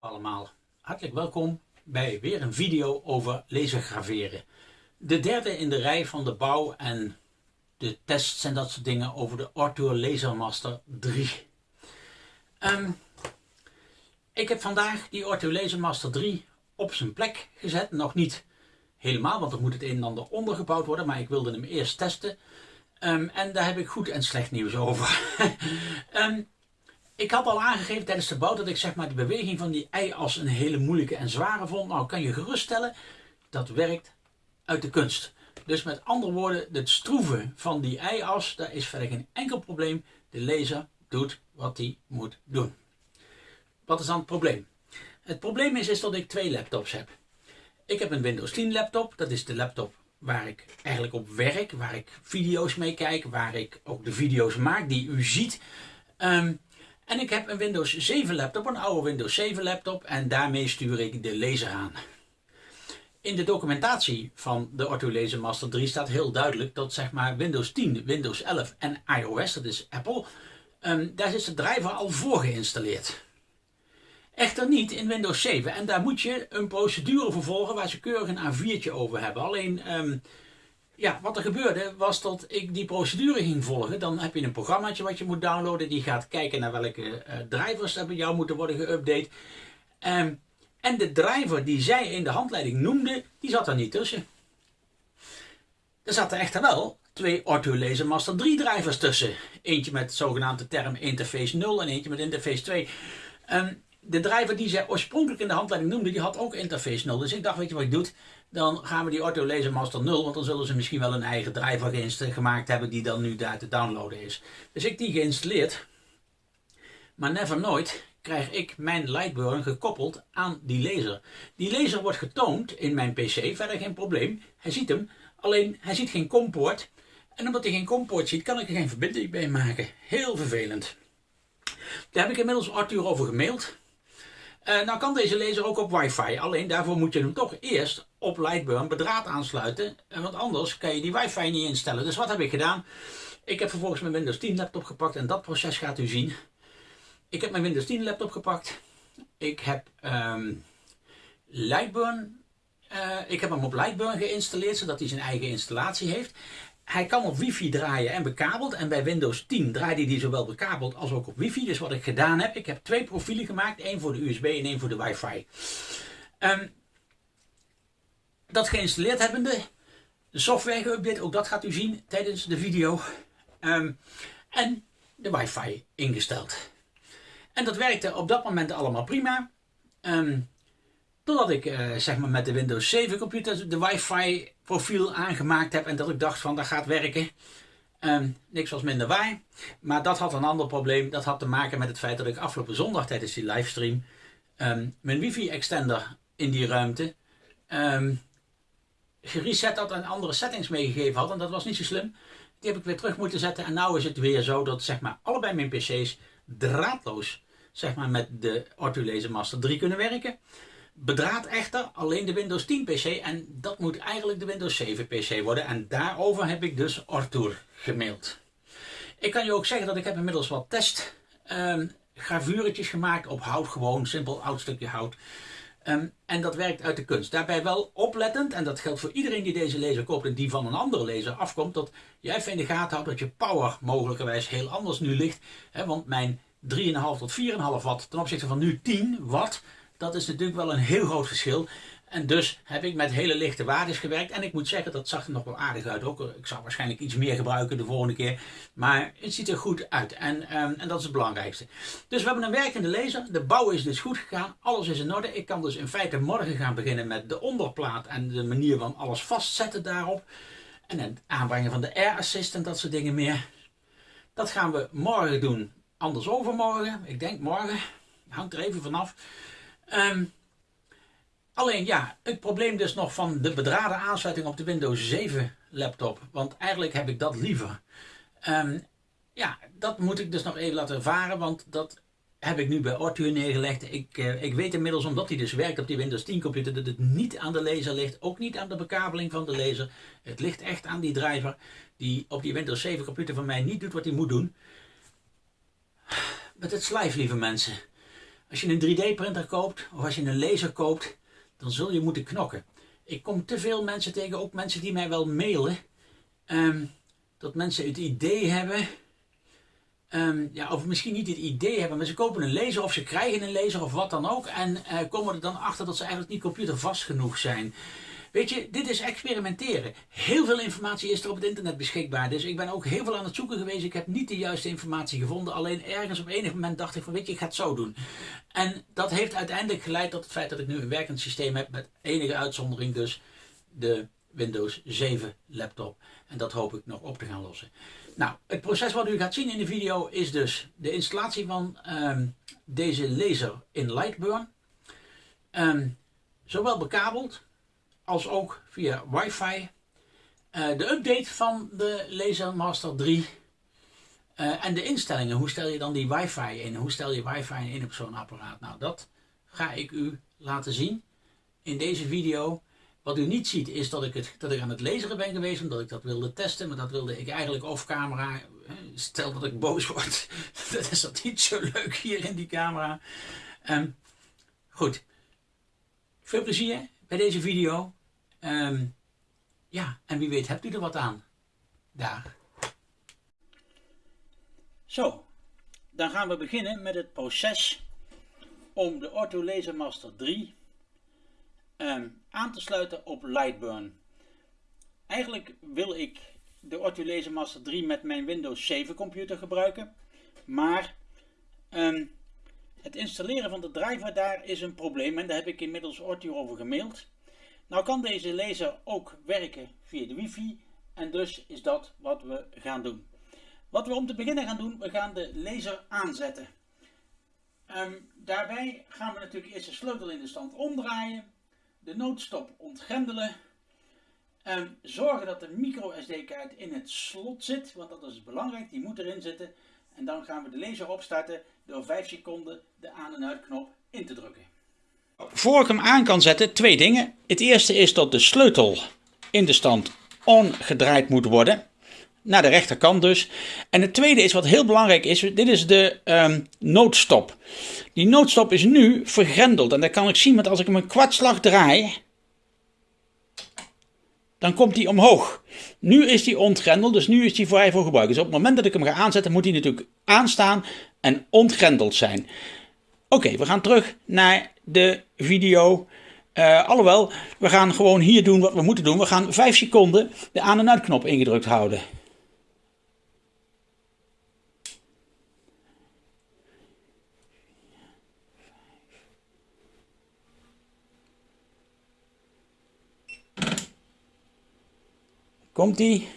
allemaal, hartelijk welkom bij weer een video over lasergraveren. De derde in de rij van de bouw en de tests en dat soort dingen over de Arthur Lasermaster 3. Um, ik heb vandaag die Arthur Lasermaster 3 op zijn plek gezet. Nog niet helemaal, want er moet het een en ander ondergebouwd worden, maar ik wilde hem eerst testen. Um, en daar heb ik goed en slecht nieuws over. um, Ik had al aangegeven tijdens de bouw dat ik zeg maar de beweging van die ei-as een hele moeilijke en zware vond. Nou kan je geruststellen, dat werkt uit de kunst. Dus met andere woorden, het stroeven van die ei-as, daar is verder geen enkel probleem. De laser doet wat hij moet doen. Wat is dan het probleem? Het probleem is, is dat ik twee laptops heb. Ik heb een Windows 10 laptop, dat is de laptop waar ik eigenlijk op werk, waar ik video's mee kijk, waar ik ook de video's maak die u ziet. Um, en ik heb een Windows 7 laptop, een oude Windows 7 laptop en daarmee stuur ik de laser aan. In de documentatie van de Ortho Laser Master 3 staat heel duidelijk dat zeg maar Windows 10, Windows 11 en iOS, dat is Apple, um, daar is de driver al voor geïnstalleerd. Echter niet in Windows 7 en daar moet je een procedure voor volgen waar ze keurig een A4'tje over hebben. Alleen um, ja, wat er gebeurde was dat ik die procedure ging volgen. Dan heb je een programmaatje wat je moet downloaden. Die gaat kijken naar welke uh, drivers er bij jou moeten worden geüpdate. Um, en de driver die zij in de handleiding noemde, die zat er niet tussen. Er zaten echter wel twee Ortho Laser Master 3 drivers tussen. Eentje met zogenaamde term interface 0 en eentje met interface 2. Um, de driver die zij oorspronkelijk in de handleiding noemde, die had ook interface 0. Dus ik dacht, weet je wat je doet? Dan gaan we die Ortho Laser Master 0, want dan zullen ze misschien wel een eigen driver gemaakt hebben die dan nu daar te downloaden is. Dus ik die geïnstalleerd. Maar never nooit krijg ik mijn Lightburn gekoppeld aan die laser. Die laser wordt getoond in mijn pc, verder geen probleem. Hij ziet hem, alleen hij ziet geen compoort. En omdat hij geen compoort ziet, kan ik er geen verbinding bij maken. Heel vervelend. Daar heb ik inmiddels Arthur over gemaild. Uh, nou kan deze laser ook op wifi, alleen daarvoor moet je hem toch eerst op Lightburn bedraad aansluiten, want anders kan je die wifi niet instellen. Dus wat heb ik gedaan? Ik heb vervolgens mijn Windows 10 laptop gepakt en dat proces gaat u zien. Ik heb mijn Windows 10 laptop gepakt. Ik heb um, Lightburn, uh, ik heb hem op Lightburn geïnstalleerd, zodat hij zijn eigen installatie heeft. Hij kan op wifi draaien en bekabeld. En bij Windows 10 draaide hij zowel bekabeld als ook op wifi. Dus wat ik gedaan heb, ik heb twee profielen gemaakt. één voor de USB en één voor de wifi. Um, dat geïnstalleerd hebbende, de software geüpdate, ook dat gaat u zien tijdens de video. Um, en de wifi ingesteld. En dat werkte op dat moment allemaal prima. Um, Totdat ik uh, zeg maar met de Windows 7 computer de wifi profiel aangemaakt heb en dat ik dacht van dat gaat werken. Um, niks was minder waar. Maar dat had een ander probleem. Dat had te maken met het feit dat ik afgelopen zondag tijdens die livestream um, mijn wifi extender in die ruimte um, gereset had en andere settings meegegeven had. En dat was niet zo slim. Die heb ik weer terug moeten zetten. En nu is het weer zo dat zeg maar allebei mijn pc's draadloos zeg maar, met de Ortho Laser Master 3 kunnen werken. Bedraad echter alleen de Windows 10 PC en dat moet eigenlijk de Windows 7 PC worden. En daarover heb ik dus Arthur gemaild. Ik kan je ook zeggen dat ik heb inmiddels wat test um, gravuretjes gemaakt op hout, gewoon simpel oud stukje hout. Um, en dat werkt uit de kunst. Daarbij wel oplettend, en dat geldt voor iedereen die deze laser koopt en die van een andere laser afkomt, dat je even in de gaten houdt dat je power mogelijkerwijs heel anders nu ligt. Hè, want mijn 3,5 tot 4,5 watt ten opzichte van nu 10 watt, dat is natuurlijk wel een heel groot verschil. En dus heb ik met hele lichte waardes gewerkt. En ik moet zeggen, dat zag er nog wel aardig uit ook. Ik zou waarschijnlijk iets meer gebruiken de volgende keer. Maar het ziet er goed uit. En, um, en dat is het belangrijkste. Dus we hebben een werkende laser. De bouw is dus goed gegaan. Alles is in orde. Ik kan dus in feite morgen gaan beginnen met de onderplaat. En de manier van alles vastzetten daarop. En het aanbrengen van de air assist en dat soort dingen meer. Dat gaan we morgen doen. Anders overmorgen. Ik denk morgen. Hangt er even vanaf. Um, alleen ja, het probleem dus nog van de bedraden aansluiting op de Windows 7 laptop. Want eigenlijk heb ik dat liever. Um, ja, dat moet ik dus nog even laten ervaren, want dat heb ik nu bij Arthur neergelegd. Ik, uh, ik weet inmiddels, omdat hij dus werkt op die Windows 10 computer, dat het niet aan de laser ligt. Ook niet aan de bekabeling van de laser. Het ligt echt aan die driver die op die Windows 7 computer van mij niet doet wat hij moet doen. Met het slijf, lieve mensen. Als je een 3D printer koopt of als je een laser koopt, dan zul je moeten knokken. Ik kom te veel mensen tegen, ook mensen die mij wel mailen, ehm, dat mensen het idee hebben, ehm, ja, of misschien niet het idee hebben, maar ze kopen een laser of ze krijgen een laser of wat dan ook en uh, komen er dan achter dat ze eigenlijk niet computervast genoeg zijn. Weet je, dit is experimenteren. Heel veel informatie is er op het internet beschikbaar. Dus ik ben ook heel veel aan het zoeken geweest. Ik heb niet de juiste informatie gevonden. Alleen ergens op enig moment dacht ik van weet je, ik ga het zo doen. En dat heeft uiteindelijk geleid tot het feit dat ik nu een werkend systeem heb. Met enige uitzondering dus de Windows 7 laptop. En dat hoop ik nog op te gaan lossen. Nou, het proces wat u gaat zien in de video is dus de installatie van ehm, deze laser in Lightburn. Um, zowel bekabeld als ook via wifi. Uh, de update van de Laser Master 3 uh, en de instellingen. Hoe stel je dan die wifi in? Hoe stel je wifi in op zo'n apparaat? Nou, dat ga ik u laten zien in deze video. Wat u niet ziet is dat ik, het, dat ik aan het laseren ben geweest omdat ik dat wilde testen. Maar dat wilde ik eigenlijk off camera. Stel dat ik boos word. dat is dat niet zo leuk hier in die camera. Um, goed. Veel plezier bij deze video. Um, ja, en wie weet hebt u er wat aan. Daar. Zo, dan gaan we beginnen met het proces om de Ortho Laser Master 3 um, aan te sluiten op Lightburn. Eigenlijk wil ik de Ortho Laser Master 3 met mijn Windows 7 computer gebruiken, maar um, het installeren van de driver daar is een probleem en daar heb ik inmiddels Ortho over gemaild. Nou kan deze laser ook werken via de wifi en dus is dat wat we gaan doen. Wat we om te beginnen gaan doen, we gaan de laser aanzetten. Um, daarbij gaan we natuurlijk eerst de sleutel in de stand omdraaien, de noodstop ontgrendelen, um, zorgen dat de micro SD kaart in het slot zit, want dat is belangrijk, die moet erin zitten. En dan gaan we de laser opstarten door 5 seconden de aan- en uitknop in te drukken. Voor ik hem aan kan zetten, twee dingen. Het eerste is dat de sleutel in de stand on gedraaid moet worden. Naar de rechterkant dus. En het tweede is wat heel belangrijk is. Dit is de um, noodstop. Die noodstop is nu vergrendeld. En dat kan ik zien, want als ik hem een kwartslag draai. Dan komt hij omhoog. Nu is hij ontgrendeld, dus nu is hij vrij voor gebruik. Dus op het moment dat ik hem ga aanzetten, moet hij natuurlijk aanstaan en ontgrendeld zijn. Oké, we gaan terug naar de video. Uh, alhoewel, we gaan gewoon hier doen wat we moeten doen. We gaan 5 seconden de aan- en uitknop ingedrukt houden. Komt-ie?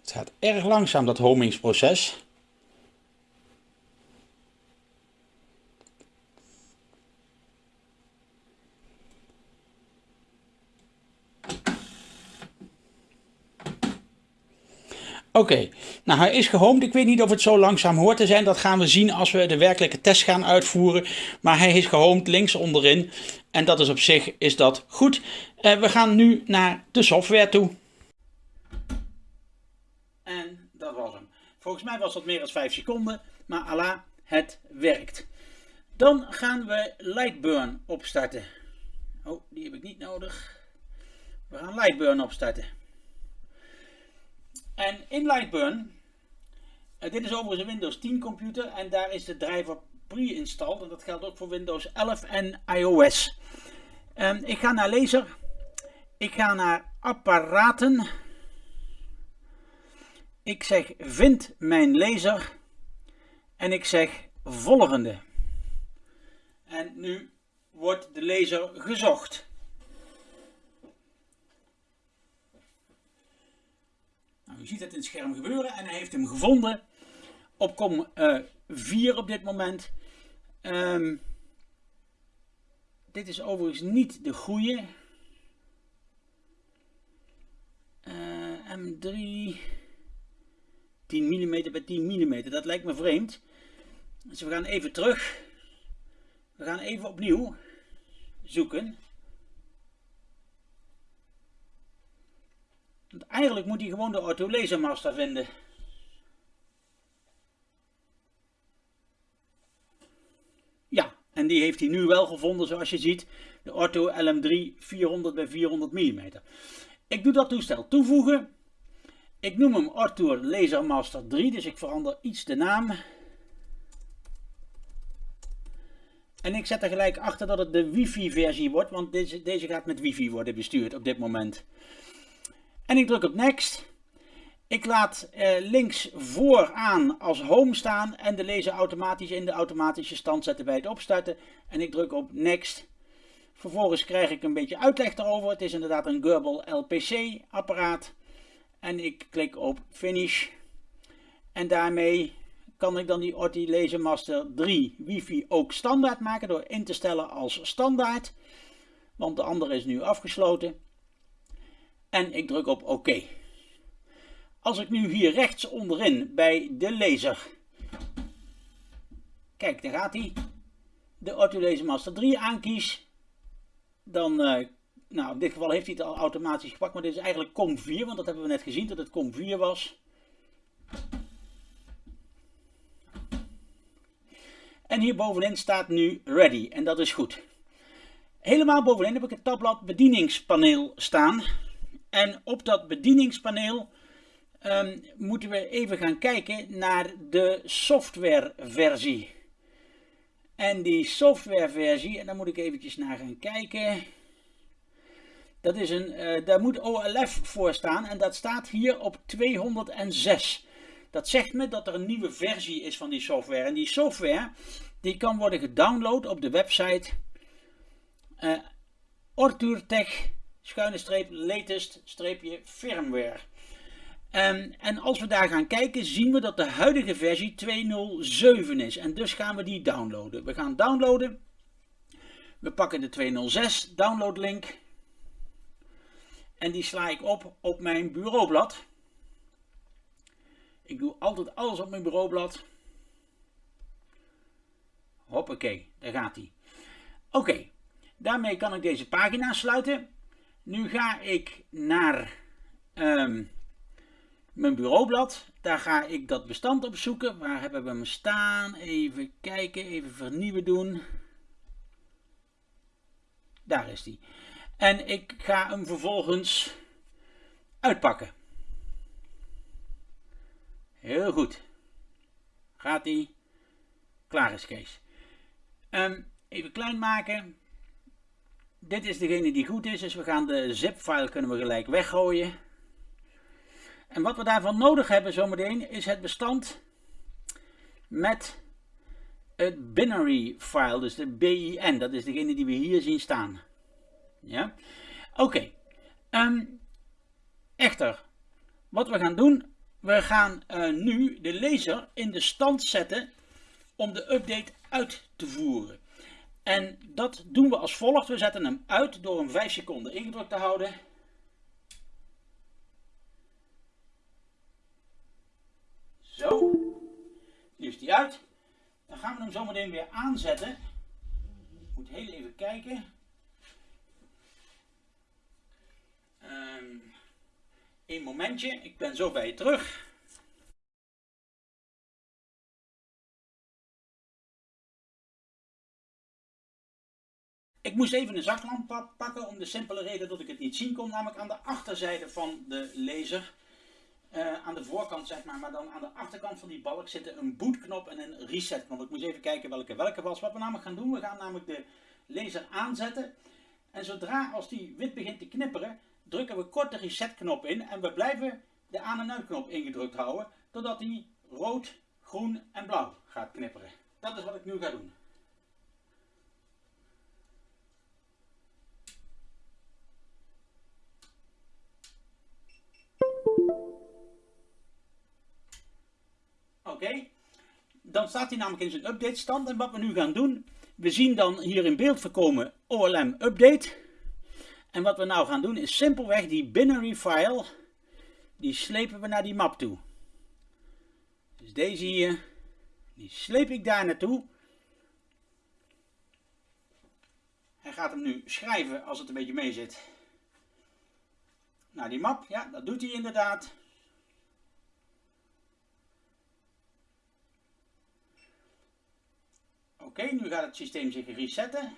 Het gaat erg langzaam, dat homingsproces. Oké, nou hij is gehoomd. Ik weet niet of het zo langzaam hoort te zijn. Dat gaan we zien als we de werkelijke test gaan uitvoeren. Maar hij is gehoomd links onderin. En dat is op zich is dat goed. Uh, we gaan nu naar de software toe. En dat was hem. Volgens mij was dat meer dan 5 seconden. Maar Allah, het werkt. Dan gaan we Lightburn opstarten. Oh, die heb ik niet nodig. We gaan Lightburn opstarten. En in Lightburn, uh, dit is overigens een Windows 10 computer en daar is de driver pre-installed. En dat geldt ook voor Windows 11 en iOS. Um, ik ga naar laser. Ik ga naar apparaten. Ik zeg vind mijn laser. En ik zeg volgende. En nu wordt de laser gezocht. U ziet het in het scherm gebeuren en hij heeft hem gevonden op kom uh, eh, 4 op dit moment. Um, dit is overigens niet de goede. Uh, M3 10 mm bij 10 mm, dat lijkt me vreemd. Dus we gaan even terug. We gaan even opnieuw zoeken. Eigenlijk moet hij gewoon de autolasermaster vinden. Ja, en die heeft hij nu wel gevonden zoals je ziet. De Ortho LM3 400 bij 400 mm. Ik doe dat toestel toevoegen. Ik noem hem Ortho LaserMaster 3, dus ik verander iets de naam. En ik zet er gelijk achter dat het de wifi versie wordt, want deze, deze gaat met wifi worden bestuurd op dit moment. En ik druk op next. Ik laat eh, links vooraan als home staan en de laser automatisch in de automatische stand zetten bij het opstarten. En ik druk op next. Vervolgens krijg ik een beetje uitleg erover. Het is inderdaad een Gerbil LPC apparaat. En ik klik op finish. En daarmee kan ik dan die Orti Laser Master 3 wifi ook standaard maken door in te stellen als standaard. Want de andere is nu afgesloten. En ik druk op oké. Als ik nu hier rechts onderin bij de laser, kijk daar gaat hij, de Orto Laser Master 3 aankies, dan, uh, nou in dit geval heeft hij het al automatisch gepakt, maar dit is eigenlijk COM4, want dat hebben we net gezien dat het COM4 was. En hier bovenin staat nu ready en dat is goed. Helemaal bovenin heb ik het tabblad bedieningspaneel staan. En op dat bedieningspaneel um, moeten we even gaan kijken naar de softwareversie. En die softwareversie, en daar moet ik eventjes naar gaan kijken. Dat is een, uh, daar moet OLF voor staan en dat staat hier op 206. Dat zegt me dat er een nieuwe versie is van die software. En die software die kan worden gedownload op de website uh, schuine streep latest streepje firmware. Um, en als we daar gaan kijken zien we dat de huidige versie 2.07 is. En dus gaan we die downloaden. We gaan downloaden. We pakken de 2.06 download link. En die sla ik op op mijn bureaublad. Ik doe altijd alles op mijn bureaublad. Hoppakee, daar gaat hij. Oké, daarmee kan ik deze pagina sluiten. Nu ga ik naar um, mijn bureaublad. Daar ga ik dat bestand opzoeken. Waar hebben we hem staan? Even kijken, even vernieuwen doen. Daar is die. En ik ga hem vervolgens uitpakken. Heel goed. Gaat die? Klaar is Kees. Um, even klein maken. Dit is degene die goed is, dus we gaan de zip-file kunnen we gelijk weggooien. En wat we daarvan nodig hebben zometeen is het bestand met het binary file, dus de BIN. Dat is degene die we hier zien staan. Ja, oké. Ehm, echter, wat we gaan doen, we gaan uh, nu de laser in de stand zetten om de update uit te voeren. En dat doen we als volgt. We zetten hem uit door hem 5 seconden ingedrukt te houden. Zo. Nu is die uit. Dan gaan we hem zo meteen weer aanzetten. Ik moet heel even kijken. Um, een momentje. Ik ben zo bij je terug. Ik moest even een zaklamp pakken om de simpele reden dat ik het niet zien kon. Namelijk aan de achterzijde van de laser. Uh, aan de voorkant zeg maar, maar dan aan de achterkant van die balk zitten een bootknop en een resetknop. Ik moest even kijken welke welke was. Wat we namelijk gaan doen, we gaan namelijk de laser aanzetten. En zodra als die wit begint te knipperen, drukken we kort de resetknop in. En we blijven de aan- en uitknop ingedrukt houden, totdat die rood, groen en blauw gaat knipperen. Dat is wat ik nu ga doen. Dan staat hij namelijk in zijn update stand. En wat we nu gaan doen, we zien dan hier in beeld voorkomen OLM update. En wat we nou gaan doen is simpelweg die binary file, die slepen we naar die map toe. Dus deze hier, die sleep ik daar naartoe. Hij gaat hem nu schrijven als het een beetje mee zit. Naar die map, ja dat doet hij inderdaad. Oké, nu gaat het systeem zich resetten.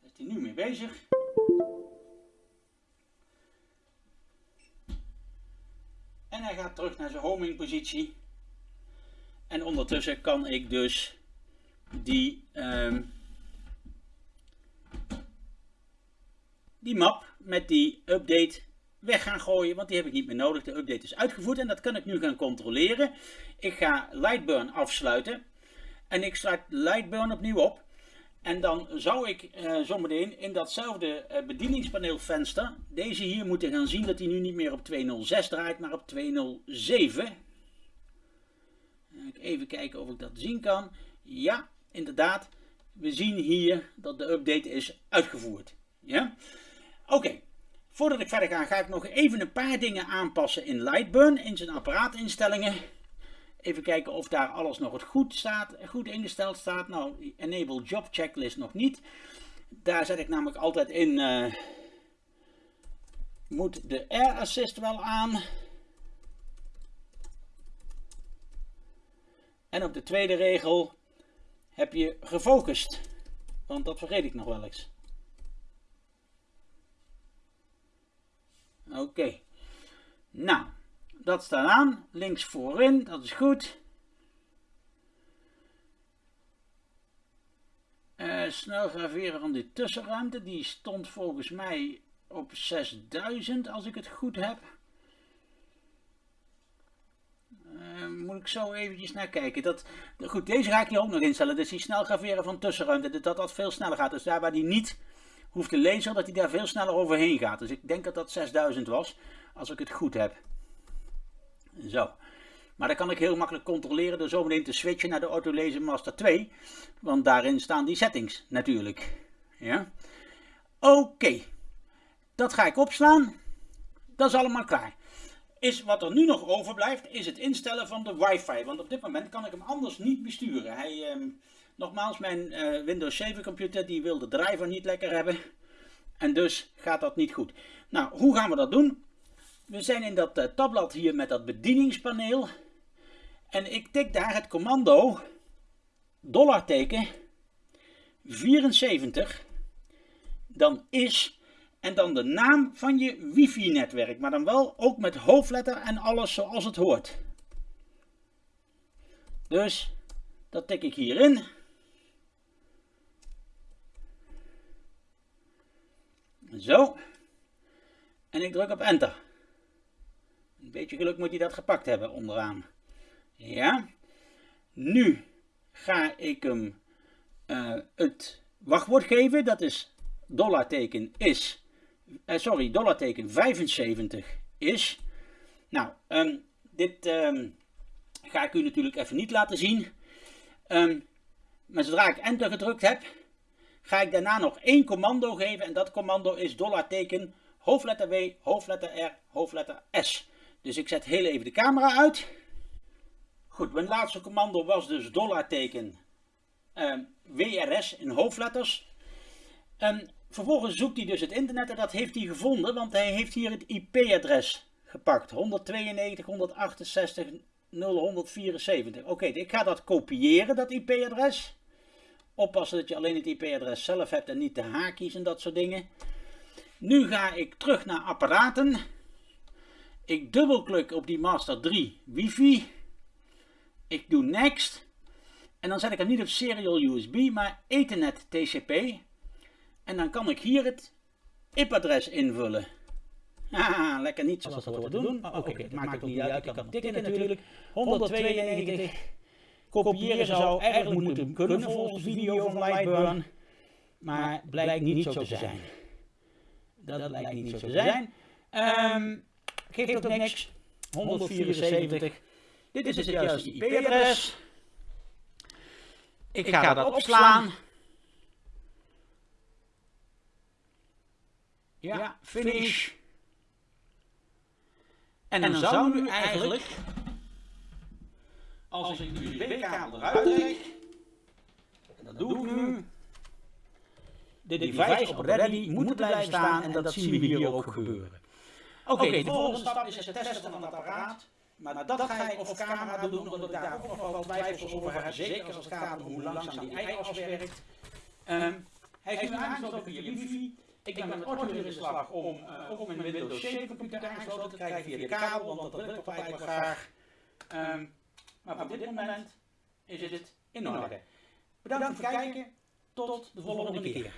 Is hij nu mee bezig? En hij gaat terug naar zijn homing positie. En ondertussen kan ik dus die, um, die map met die update weg gaan gooien, want die heb ik niet meer nodig. De update is uitgevoerd en dat kan ik nu gaan controleren. Ik ga Lightburn afsluiten en ik sluit Lightburn opnieuw op. En dan zou ik uh, zometeen in datzelfde uh, bedieningspaneelvenster deze hier moeten gaan zien dat hij nu niet meer op 206 draait, maar op 207. Even kijken of ik dat zien kan. Ja, inderdaad. We zien hier dat de update is uitgevoerd. Ja? Oké. Voordat ik verder ga, ga ik nog even een paar dingen aanpassen in Lightburn, in zijn apparaatinstellingen. Even kijken of daar alles nog goed, staat, goed ingesteld staat. Nou, Enable Job Checklist nog niet. Daar zet ik namelijk altijd in, uh, moet de Air Assist wel aan. En op de tweede regel heb je gefocust. Want dat vergeet ik nog wel eens. Oké. Nou, dat staat aan. Links voorin, dat is goed. Uh, snel graveren van die tussenruimte. Die stond volgens mij op 6000 als ik het goed heb. Uh, moet ik zo eventjes naar kijken. Dat, goed, deze ga ik hier ook nog instellen. Dus die snel graveren van tussenruimte. Dat dat veel sneller gaat. Dus daar waar die niet hoeft te lezen, dat hij daar veel sneller overheen gaat. Dus ik denk dat dat 6000 was. Als ik het goed heb. Zo. Maar dat kan ik heel makkelijk controleren door zometeen te switchen naar de Autolaser Master 2. Want daarin staan die settings natuurlijk. Ja. Oké. Dat ga ik opslaan. Dat is allemaal klaar. Is wat er nu nog overblijft, is het instellen van de wifi. Want op dit moment kan ik hem anders niet besturen. Hij, eh, nogmaals, mijn eh, Windows 7 computer die wil de driver niet lekker hebben. En dus gaat dat niet goed. Nou, hoe gaan we dat doen? We zijn in dat uh, tabblad hier met dat bedieningspaneel. En ik tik daar het commando dollarteken 74. Dan is en dan de naam van je wifi-netwerk. Maar dan wel ook met hoofdletter en alles zoals het hoort. Dus dat tik ik hierin. Zo. En ik druk op enter. Een beetje geluk moet hij dat gepakt hebben onderaan. Ja. Nu ga ik hem uh, het wachtwoord geven. Dat is dollarteken is uh, sorry, dollarteken 75 is. Nou, um, dit um, ga ik u natuurlijk even niet laten zien. Um, maar zodra ik enter gedrukt heb, ga ik daarna nog één commando geven. En dat commando is dollarteken hoofdletter W, hoofdletter R, hoofdletter S. Dus ik zet heel even de camera uit. Goed, mijn laatste commando was dus dollarteken WRS in hoofdletters. Vervolgens zoekt hij dus het internet en dat heeft hij gevonden, want hij heeft hier het IP-adres gepakt. 192, 168, 0174. Oké, ik ga dat kopiëren, dat IP-adres. Oppassen dat je alleen het IP-adres zelf hebt en niet de haakjes en dat soort dingen. Nu ga ik terug naar apparaten. Ik dubbelklik op die Master 3 wifi. Ik doe next. En dan zet ik hem niet op serial USB, maar Ethernet TCP. En dan kan ik hier het IP-adres invullen. Haha, lekker niet zoals dat hoort te doen. Oh, Oké, okay, het maakt ook niet uit. Ik kan tikken natuurlijk. 192. Kopiëren zou eigenlijk moeten kunnen volgens de video van Lightburn. Maar blijkt niet zo te zijn. Dat blijkt niet zo te zijn. Um, geeft ook niks. 174. Dit is het juiste IP-adres. Ik ga dat opslaan. Ja, finish. En dan, zou nu eigenlijk, als ik de USB-kabel eruit trek, en dat doe ik nu, de device op ready moeten blijven staan en dat zien we hier ook gebeuren. Oké, de volgende stap is het testen van het apparaat maar dat ga ik op camera doen, omdat ik daar ook nog wel twijfels over heb. Zeker als het gaat om hoe langzaam die ei-as werkt. Um, hij heeft nu aangesloten via wifi. Ik ben met Ortho in de slag om uh, ook mijn Windows 7 computer aangesloten te krijgen via de kabel, want dat wil ik wel graag. Um, maar op dit moment is het in orde. Bedankt voor het kijken. Tot de volgende keer.